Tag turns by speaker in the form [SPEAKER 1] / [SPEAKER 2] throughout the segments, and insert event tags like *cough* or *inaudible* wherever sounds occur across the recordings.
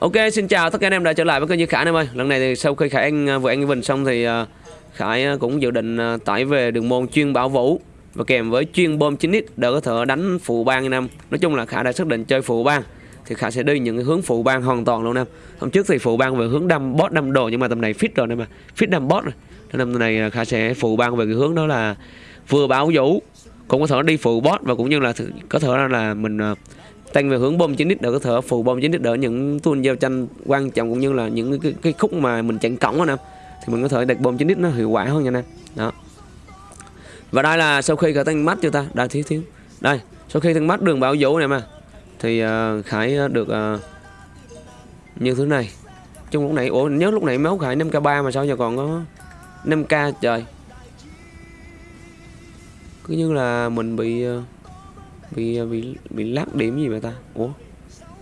[SPEAKER 1] Ok, xin chào tất cả anh em đã trở lại với kênh Như Khải em ơi. Lần này thì sau khi Khải Anh à, vừa anh Vinh xong thì à, Khải à, cũng dự định tải về đường môn chuyên bảo vũ và kèm với chuyên bom 9x để có thể đánh phụ bang anh em. Nói chung là Khải đã xác định chơi phụ bang thì Khải sẽ đi những cái hướng phụ bang hoàn toàn luôn em. Hôm trước thì phụ bang về hướng đâm boss đâm đồ nhưng mà tầm này fit rồi em mà. Fit đâm boss rồi. Nên năm này Khải sẽ phụ bang về cái hướng đó là vừa bảo vũ cũng có thể đi phụ boss và cũng như là có thể là mình tăng về hướng bom 9 lít để có thể phụ bom 9 lít đỡ những tuôn giao tranh quan trọng cũng như là những cái, cái khúc mà mình chặn cổng anh em thì mình có thể đặt bom 9 lít nó hiệu quả hơn nha anh em đó. Và đây là sau khi cả tăng mắt chưa ta? Đây thiếu thiếu. Đây sau khi tăng mắt đường bảo vũ này mà. Thì uh, khải ờ, được uh, như thứ này. Trong lúc nãy ủa nhớ lúc nãy máu khải 5k3 mà sao giờ còn có 5k trời? Cứ như là mình bị uh, bị bị bị lắc điểm gì vậy ta? Ủa?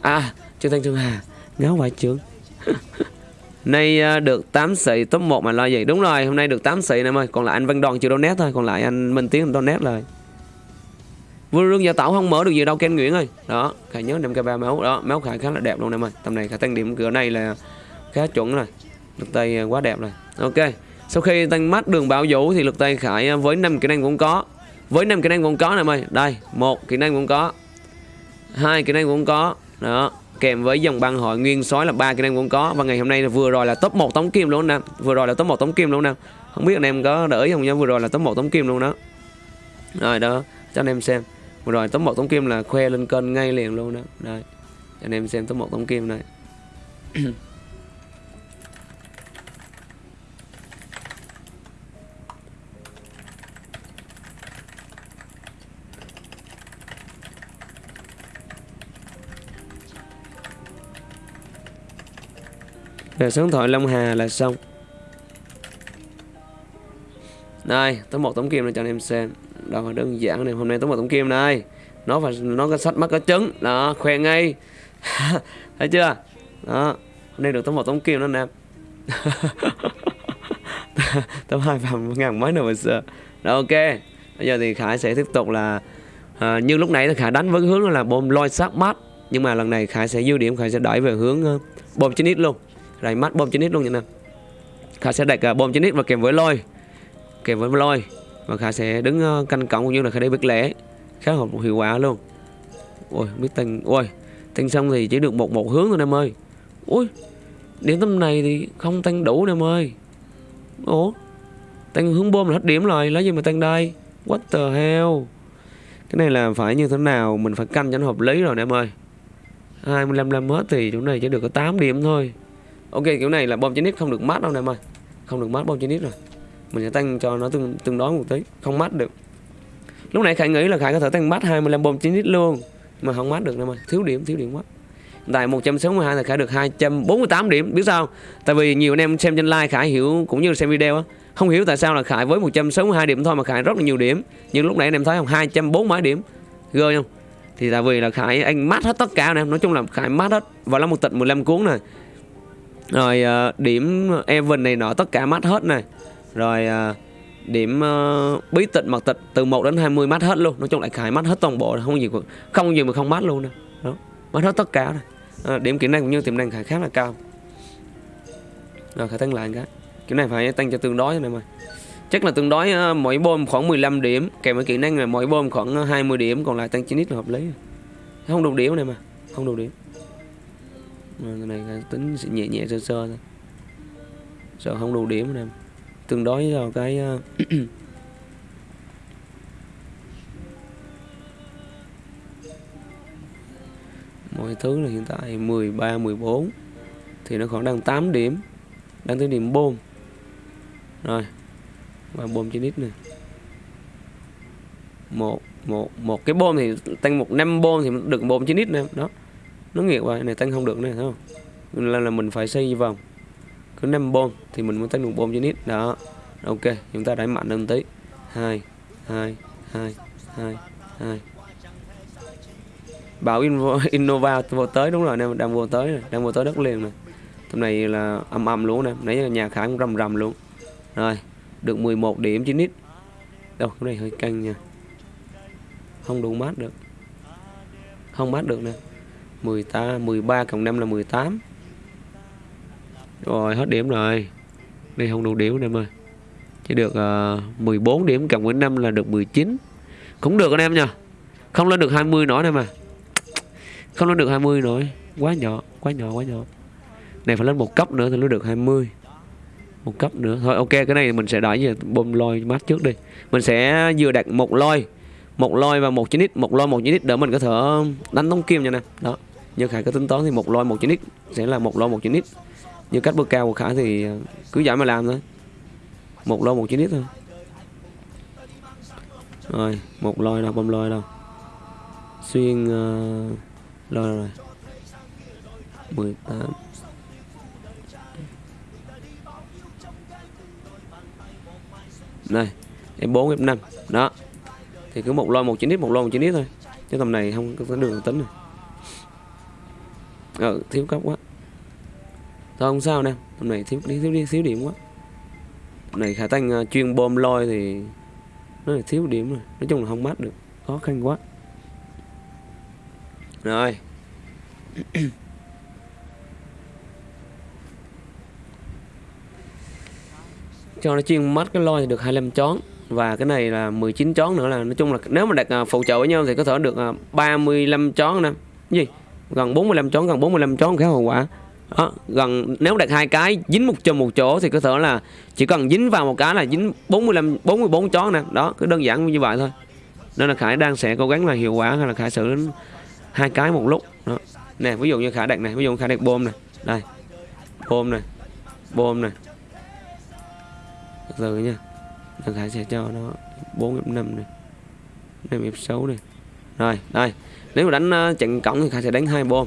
[SPEAKER 1] À trương thanh à, trương hà ngáo vài trương. Nay à, được 8 sĩ top 1 mà lo gì đúng rồi, hôm nay được 8 sĩ em ơi còn lại anh văn đoàn chưa donate thôi, còn lại anh minh tiến donate rồi Vương Rương Gia Tảo không mở được gì đâu, Ken Nguyễn ơi. Đó, Khải nhớ 5 k 3 máu. Đó, máu Khải khá là đẹp luôn em ơi Tầm này Khải tăng điểm cửa này là khá chuẩn rồi. Lực tay à, quá đẹp rồi. Ok, Sau khi tăng mắt đường bảo vũ thì lực tay Khải với 5 kỹ năng cũng có với năm kỹ năng cũng có nè em ơi Đây, một kỹ năng cũng có. Hai kỹ năng cũng có. Đó, Kèm với dòng băng hội nguyên sói là ba kỹ năng cũng có. Và ngày hôm nay là vừa rồi là top 1 tống kim luôn nè. Vừa rồi là top 1 tống kim luôn nè. Không biết anh em có để ý không nhá Vừa rồi là top 1 tống kim luôn đó. Rồi đó, Cho anh em xem. Vừa rồi top 1 tống kim là khoe lên kênh ngay liền luôn đó. Đây, Cho anh em xem top 1 tống kim này. *clears throat* Rồi số điện thoại Long Hà là xong. Đây, tấm một tấm kim này cho anh em xem. Đó, đơn giản này, hôm nay tấm một tấm kim này. Nó phải nó có sách mắt có trứng Đó, khoe ngay. *laughs* Thấy chưa? Đó, hôm nay được tấm một tấm kim đó anh *laughs* em Tấm hai vàng ngàn mấy nữa mà sợ. Đó, ok. Bây giờ thì Khải sẽ tiếp tục là à, Như lúc nãy thì Khải đánh với hướng là bom lôi sát mắt Nhưng mà lần này Khải sẽ dư điểm Khải sẽ đẩy về hướng uh, bom 9 ít luôn. Đấy mắt bom 9 ít luôn nha nè. Khá sẽ đặt bom 9 ít và kèm với lôi. Kèm với lôi. Và Khá sẽ đứng ờ, canh cổng cũng như là Khá đi biết lẻ. Khá hợp hiệu quả luôn. Ôi, biết tình Ôi tinh xong thì chỉ được một một hướng thôi, em ơi. Ui, Điểm tầm này thì không tăng đủ em ơi. Ủa? Tăng hướng bom là hết điểm rồi, Lấy gì mà tăng đây? What the hell? Cái này là phải như thế nào Mình phải canh cho nó hợp lý rồi nè, em ơi. 25 năm hết thì chỗ này chỉ được có 8 điểm thôi. Ok kiểu này là bom chín nít không được mát đâu em ơi. Không được mát bom chín nít rồi. Mình sẽ tăng cho nó tương, tương đối một tí. Không mát được. Lúc nãy Khải nghĩ là Khải có thể tăng mát 25 bom chín nít luôn Mà không mát được em ơi. Thiếu điểm, thiếu điểm quá. Tại 162 thì Khải được 248 điểm Biết sao Tại vì nhiều anh em xem trên like Khải hiểu Cũng như xem video á Không hiểu tại sao là Khải với 162 điểm thôi Mà Khải rất là nhiều điểm. Nhưng lúc nãy anh em thấy không? 240 mấy điểm. Ghê không? Thì tại vì là Khải anh mát hết tất cả anh em. Nói chung là Khải mát hết. Và là một tịch 15 cuốn này rồi uh, điểm Evan này nọ tất cả mát hết này. Rồi uh, điểm uh, bí tịch mật tịch từ 1 đến 20 mát hết luôn. Nói chung là Khải mát hết toàn bộ không gì không gì mà không mát luôn nè đó mát hết tất cả này Ờ, điểm kỹ năng cũng như tiềm năng Khải khá là cao. Rồi Khải tăng lại cái. Kiểu này phải tăng cho tương đối này mà chắc là tương đối uh, mỗi bom khoảng 15 điểm. Kèm với kỹ năng là mỗi bom khoảng 20 điểm còn lại tăng 9 ít là hợp lý. Không đủ điểm này mà không đủ điểm. Mà cái này tính sẽ nhẹ nhẹ sơ sơ thôi. Sợ không đủ điểm này tương đối vào cái ờ, *clears throat* mọi thứ là hiện tại 13 14 thì nó khoảng đang 8 điểm. Đang tới điểm bom rồi, và bom trên ít này một một một cái bom thì tăng một năm bom thì được bom trên ít nè. Đó nó nghiệt vậy này tăng không được này, thấy không? Là là mình phải xây vòng. Cứ năm bom thì mình mới tăng được bom trên ít đó. Ok, chúng ta đẩy mạnh hơn tí. Hai hai hai hai hai. Bảo *laughs* Innova vô tới, đúng rồi nè đang vô tới này. đang vô tới đất liền này tầm này là âm âm luôn nè, nãy giờ nhà khả cũng rầm rầm luôn. Rồi, được 11 điểm chín ít đâu, cái này hơi căng nha. Không đủ mát được. Không mát được nè. 18 13 cộng 5 là 18 rồi hết điểm rồi. Đây không đủ điểm anh em ơi. Chỉ được ờ, uh, 14 điểm cộng với 5 là được 19 cũng được anh em nha không lên được 20 nữa anh em à không lên được 20 nữa. Quá nhỏ quá nhỏ quá nhỏ. Này phải lên một cấp nữa thì nó được 20 một cấp nữa. Thôi ok cái này mình sẽ đợi về bơm lôi mát trước đi. Mình sẽ vừa đặt một lôi. Một lôi và một chín ít một lôi một chín ít để mình có thể ờ, đánh tống kim nha nè. Đó như khải có tính toán thì một lôi một chín ít sẽ là một lôi một chín ít nhưng cách bước cao của khải thì ờ, cứ giải mà làm thôi. Một lôi một chín ít thôi. Rồi một lôi đâu bơm lôi đâu. Xuyên ờ, uh, lôi rồi. 18 này em 4 em 5 đó. Thì cứ một lôi một chín ít một lôi một chín ít thôi. Chứ tầm này không có đường tính rồi ờ thiếu cấp quá. Thôi không sao nè. Hôm này thiếu đi thiếu đi thiếu điểm quá. Hôm này khả tăng uh, à, chuyên bom lôi thì nó là thiếu điểm rồi. Nói chung là không mát được. Khó khăn quá. Rồi. *clears throat* Cho nó chuyên mắt cái lôi thì được 25 chón. Và cái này là 19 chón nữa là nói chung là nếu mà đặt à, phụ trợ với nhau thì có thể được à, 35 chón nè. Gì? Gần 45 chón gần 45 chón khá hậu quả. Đó, gần nếu đặt hai cái dính một chùm một chỗ thì có thể là chỉ cần dính vào một cái là dính 45 44 chón nè. Đó cứ đơn giản như vậy thôi. Nên là Khải đang sẽ cố gắng là hiệu quả hay là Khải xử đến hai cái một lúc. Đó. Nè ví dụ như Khải đặt này ví dụ Khải đặt bom này đây bom này bom này từ nha Đằng Khải sẽ cho nó 4 F5 này 5 F6 này Rồi đây. Nếu mà đánh ờ, trận cổng thì Khải sẽ đánh hai bom.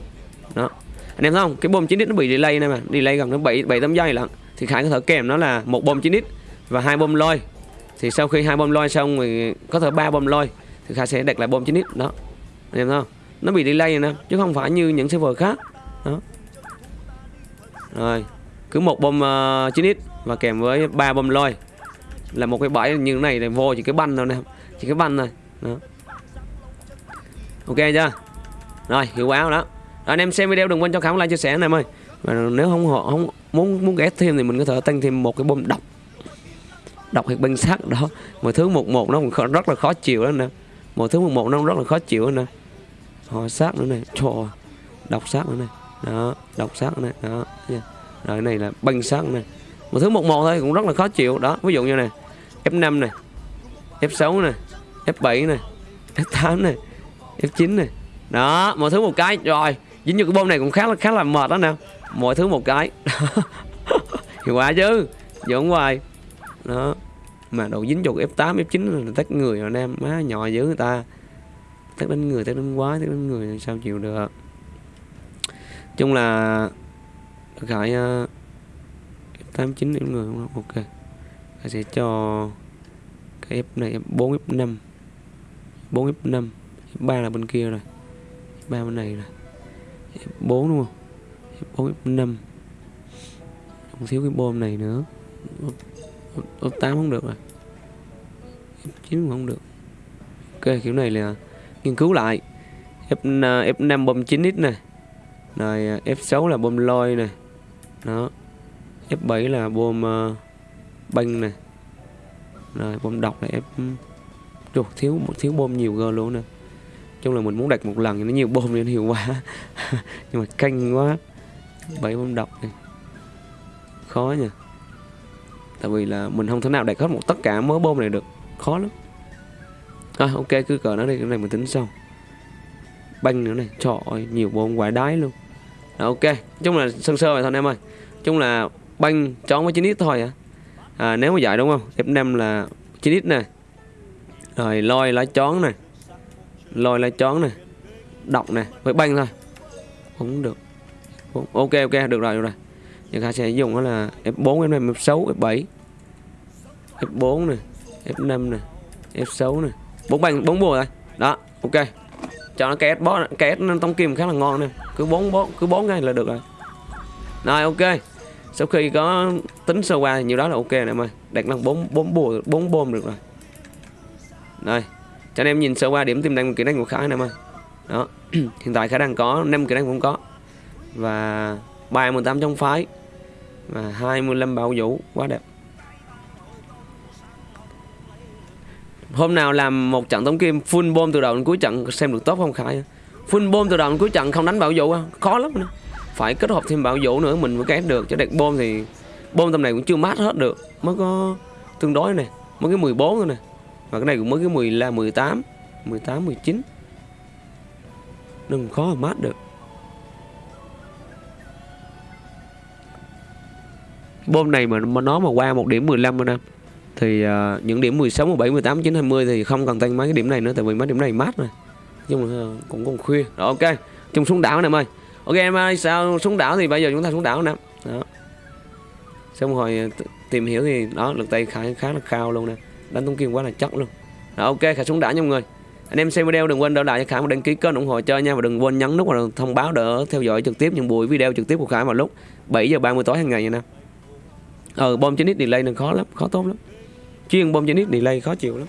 [SPEAKER 1] Đó. Anh em thấy không? Cái bom 9 nó bị delay này mà Delay gần nó 7, 7 8 giây lận. Thì Khải có thể kèm nó là một bom 9 Và hai bom lôi. Thì sau khi hai bom lôi xong thì có thể ba bom lôi Thì Khải sẽ đặt lại bom 9 Đó. Anh em thấy không? Nó bị delay này nè Chứ không phải như những server khác. Đó. Rồi. Cứ một bom ờ, uh, 9 và kèm với ba bom lôi. Là một cái bãi như thế này để vô chỉ cái banh thôi nè chỉ cái banh này đó ok chưa? Rồi hiệu quả đó. rồi, anh em xem video đừng quên cho khảo like chia sẻ này ơi. Và nếu không họ không muốn muốn ghét thêm thì mình có thể tăng thêm một cái bom độc. Độc hoặc băng sắt đó. Mà thứ một một nó còn rất là khó chịu đó nè. Một thứ một một nó rất là khó chịu đó nè. Họ sát nữa này trò độc sát nữa này đó độc sát này đó rồi này là băng sát này một thứ một một thôi cũng rất là khó chịu. Đó ví dụ như này. F5 này F6 này F7 này F8 này F9 này. Đó mọi thứ một cái. Rồi dính vô cái bom này cũng khá là khá là mệt đó nè. Mọi thứ một cái. *laughs* Hiệu quả chứ dưỡng hoài. Đó mà đầu dính vô F8 F9 là tách người rồi em. Má nhỏ dữ người ta. Tách đánh người tách đánh quái tách đánh người sao chịu được. Chung là khải uh, 89 điểm người không? Ok. Ta sẽ cho cái F này F4 F5 4 F5 F3 là bên kia rồi. F3 bên này rồi. F4 đúng không? F4 F5 Còn thiếu cái bom này nữa. F8 không được rồi. F9 không được. Ok kiểu này là nghiên cứu lại. F, F5 à, bom 9x nè. Rồi à, F6 là bom lôi nè. Đó. F7 là bom à, uh, banh nè. Rồi bom độc là F Trời, thiếu một thiếu bom nhiều gơ luôn nè chung là mình muốn đặt một lần nó nhiều bom nên hiệu quả. *laughs* Nhưng mà canh quá. Bảy bom độc này. Khó nha tại vì là mình không thể nào đặt hết một tất cả mớ bom này được. Khó lắm. À, ok cứ cờ nó đi. Cái này mình tính sau. Banh nữa này. Trời ơi nhiều bom quả đái luôn. À, ok. Chung là sơ sơ vậy thôi em ơi. Chung là banh chón với 9x thôi à. à nếu mà vậy đúng không? F5 là 9x nè. Rồi lôi lá chón nè lôi lá chón này đọc này, với banh thôi. Không được. Ok ok, được rồi được rồi. Chúng ta sẽ dùng đó là F4 F5 F6 F7 F4 này F5 này F6 này. Bốn banh, bốn bùa rồi đó, ok. Cho nó két bó, két nó tông kim khá là ngon nè. Cứ bốn bốn cứ bốn ngay là được rồi. Rồi, ok. Sau khi có tính sơ qua nhiều đó là ok này mày đặt năng bốn bốn bùa, bốn bom được rồi. Đây cho anh em nhìn sơ qua điểm tiềm năng kỹ năng của khải này em ơi. Đó, *clears throat* hiện tại khả năng có năm kỹ năng cũng có. Và bài 18 trong phái và 25 bảo vũ, quá đẹp. Hôm nào làm một trận tống kim, full bom từ đầu đến cuối trận, xem được tốt không khải full bom từ đầu đến cuối trận không đánh bảo vũ à? khó lắm nữa. phải kết hợp thêm bảo vũ nữa, mình mới kết được. Chứ đẹp bom thì bom tầm này cũng chưa mát hết được. Mới có tương đối này, mới cái 14 thôi này và cái này cũng mới cái 10 là 18 18 19 đừng khó mà mát được. Bom này mà mà nó mà qua một điểm 15 anh em thì uh, những điểm 16, 17, 18, 19, 20 thì không cần tăng mấy cái điểm này nữa tại vì mấy điểm này mát rồi. Nhưng mà uh, à, cũng còn khuya. Rồi ok. Chung xuống đảo nè em ơi. Ok em ơi sao xuống đảo thì bây giờ chúng ta xuống đảo nè. Đó. Xong rồi à, tìm hiểu thì đó lực tay khá khá là cao luôn nè đánh tung kim quá là chắc luôn. Rồi, ok khả xuống đã nha mọi người. Anh em xem video đừng quên đỡ lại cho Khải một đăng ký kênh ủng hộ chơi nha. Và đừng quên nhấn nút vào thông báo để theo dõi trực tiếp những buổi video trực tiếp của Khải vào lúc 7 giờ 30 tối hàng ngày nha nè ờ ừ, bom trên delay này khó lắm, khó tốt lắm. Chuyên bom trên delay khó chịu lắm.